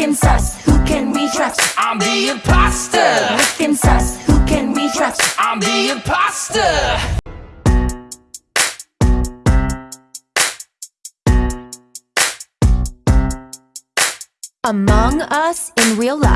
Looking sus, who can we trust? I'm the imposter. Looking sus, who can we trust? I'm the imposter. Among Us in Real Life